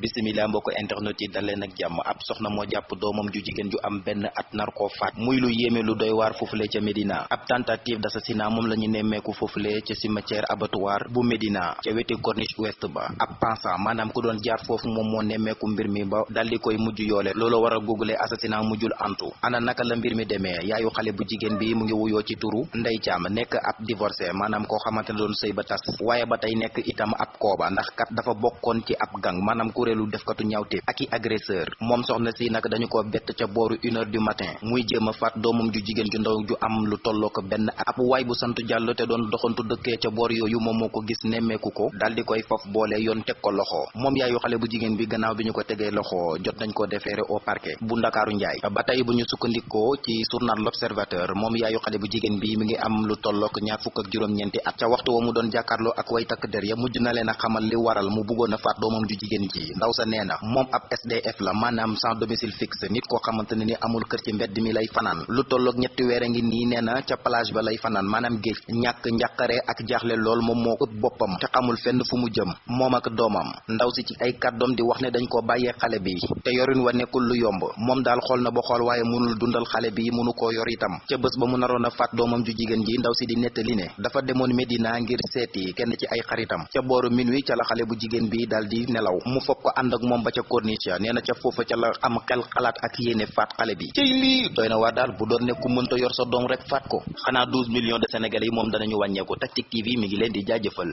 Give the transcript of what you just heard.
bisimila mbokk internet yi daleen ak jàmm. Ab soxna moo jàpp doomam ju jigéen ju am benn at faat. Muy lu yéeme lu doy waar foofule ca Médina ab tentative d'assassinat moom la ñu nemmeeku foofule ca cimetière abattoir bu Médina ca weti corniche ouest ba. Ab maanaam ku doon jaar foofu moom moo nemmeeku mbir mi ba dal di koy mujj yoole. Loolu waral googule assassinat mujjul antu. Ana naka la mbir mi demee? Yaayu xale bu jigéen bi mu ngi wuyoo ci turu Ndey Caam nekk ab divorcé maanaam koo xamante ne doon sëy ba tas. Waaye ba tey nekk itam ab kooba ndax kat dafa bokkoon ci ab gang maanaam kuréelu defkatu ñawte ak agresseur. Moom soxna si nag dañu ko bett ca une heure du matin. Muy jéem a faat doomam ju jigéen ju ndaw ju am lu tolloo ko benn ab bu sant Jàllo te doon doxantu dëkkee ca boor yooyu moom moo ko gis nemmeeku ko. Dal di koy faf boole yoon teg ko loxo. Moom yaayu xale bu jigéen bi gannaaw bi ñu ko tegee loxo jot nañ ko déféré au parquet bu Ndakaaru Njaay. Ba tey bu ñu sukkandikoo ci journal l'Observateur moom yaayu xale bu jigéen bi mi ngi am lu tollook ñaar fukk ak juróom-ñeenti at. Ca waxtu wa mu doon jàkkaarloo ak way takk der ya mujj na leen a xamal li waral mu bëggoon a faat ju jigéen ji ndaw sa nee na moom ab SDF la maanaam sans domicile fixe nit koo xamante ni amul kër ci mbedd mi lay fanaan. Lu tolloog ñetti weer a ngi nii nee na ca plage ba lay fanaan maanaam géej. Ñàkk njàqare ak jaaxle lool moom moo ëpp te xamul fenn fu mu jëm moom ak doomam. Ndaw si ci ay kàddoom di wax ne dañ ko bàyyee xale bi te yorin wa lu yomb. Moom daal na ba xool waaye mënul dundal xale bi mënu koo yor itam. Ca bés ba mu naroon a faat ju jigéen ji ndaw si di nettali ne dafa demoon Medina ngir seeti kenn ci ay xaritam. Ca booru minuit ca la xale bu bi di nelaw. Mu fopp ko ànd ak moom ba ca corniche nee na ca foofa ca la am xel xalaat ak yéene faat xale bi. Cey lii doy na waar daal bu doon ne ku mënta yor sa doom rek faat ko. Xanaa 12 millions de sénégalais yi moom danañu wàññeeku. Tactic TV mi ngi leen di jaajëfal